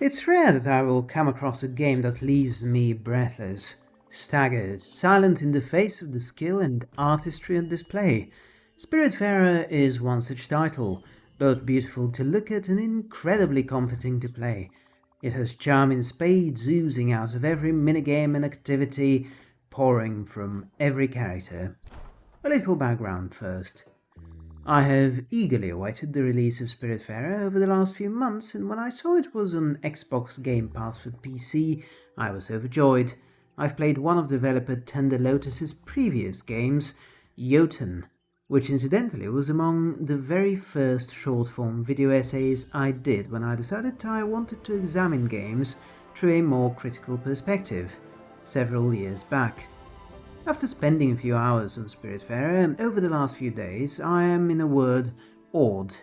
It's rare that I will come across a game that leaves me breathless, staggered, silent in the face of the skill and artistry on display. Spiritfarer is one such title, both beautiful to look at and incredibly comforting to play. It has charm in spades oozing out of every minigame and activity, pouring from every character. A little background first. I have eagerly awaited the release of Spiritfarer over the last few months, and when I saw it was on Xbox Game Pass for PC, I was overjoyed. I've played one of developer Thunder Lotus's previous games, Jotun, which incidentally was among the very first short-form video essays I did when I decided I wanted to examine games through a more critical perspective, several years back. After spending a few hours on Spiritfarer over the last few days, I am, in a word, awed.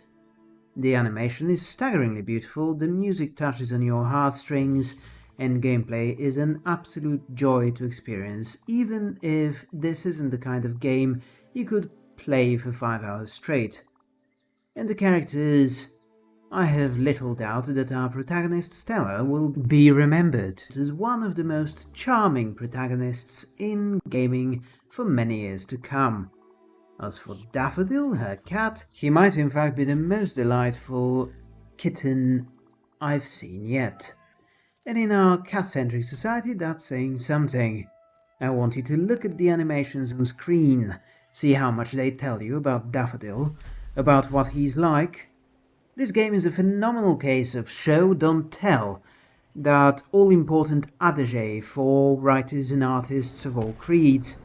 The animation is staggeringly beautiful, the music touches on your heartstrings, and gameplay is an absolute joy to experience, even if this isn't the kind of game you could play for 5 hours straight. And the characters... I have little doubt that our protagonist Stella will be remembered as one of the most charming protagonists in gaming for many years to come. As for Daffodil, her cat, he might in fact be the most delightful kitten I've seen yet. And in our cat-centric society that's saying something. I want you to look at the animations on screen see how much they tell you about Daffodil, about what he's like. This game is a phenomenal case of show, don't tell, that all-important adage for writers and artists of all creeds.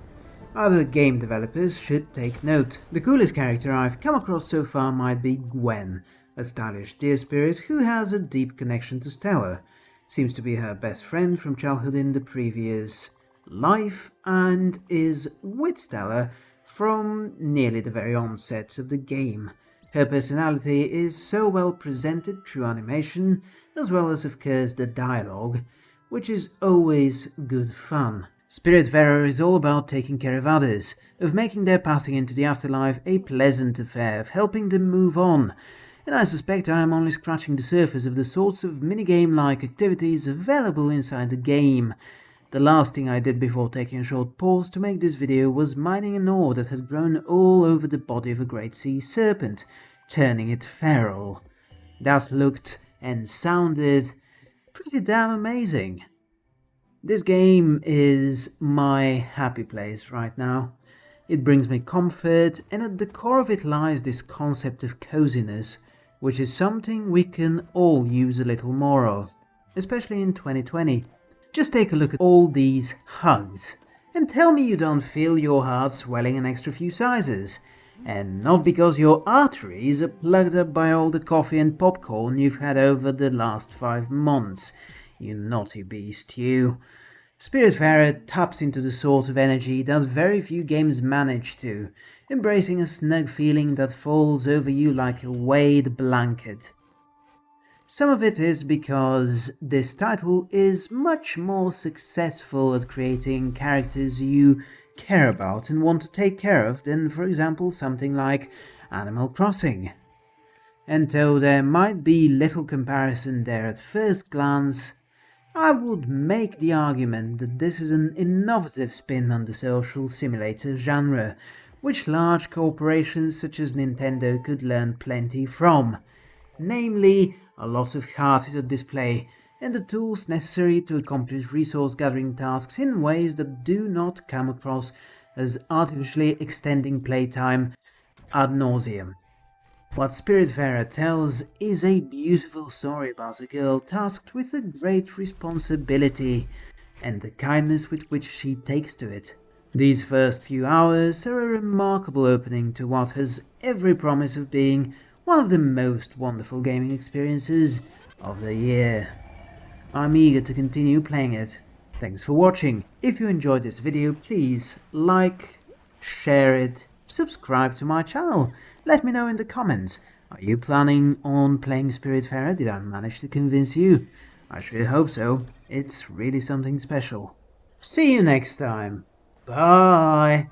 Other game developers should take note. The coolest character I've come across so far might be Gwen, a stylish deer spirit who has a deep connection to Stella. Seems to be her best friend from childhood in the previous life and is with Stella from nearly the very onset of the game. Her personality is so well presented through animation, as well as of course the dialogue, which is always good fun. Spirit Spiritfarer is all about taking care of others, of making their passing into the afterlife a pleasant affair, of helping them move on, and I suspect I am only scratching the surface of the sorts of minigame-like activities available inside the game, the last thing I did before taking a short pause to make this video was mining an ore that had grown all over the body of a great sea serpent, turning it feral. That looked and sounded pretty damn amazing. This game is my happy place right now. It brings me comfort, and at the core of it lies this concept of coziness, which is something we can all use a little more of, especially in 2020. Just take a look at all these hugs, and tell me you don't feel your heart swelling an extra few sizes. And not because your arteries are plugged up by all the coffee and popcorn you've had over the last five months, you naughty beast, you. Spirit Spiritfarer taps into the sort of energy that very few games manage to, embracing a snug feeling that falls over you like a weighted blanket. Some of it is because this title is much more successful at creating characters you care about and want to take care of than for example something like Animal Crossing. And though there might be little comparison there at first glance, I would make the argument that this is an innovative spin on the social simulator genre, which large corporations such as Nintendo could learn plenty from, namely a lot of heart is at display, and the tools necessary to accomplish resource gathering tasks in ways that do not come across as artificially extending playtime ad nauseum. What Spiritfarer tells is a beautiful story about a girl tasked with a great responsibility, and the kindness with which she takes to it. These first few hours are a remarkable opening to what has every promise of being one of the most wonderful gaming experiences of the year. I'm eager to continue playing it. Thanks for watching. If you enjoyed this video, please like, share it, subscribe to my channel. Let me know in the comments. Are you planning on playing Spiritfarer? Did I manage to convince you? I sure hope so. It's really something special. See you next time. Bye!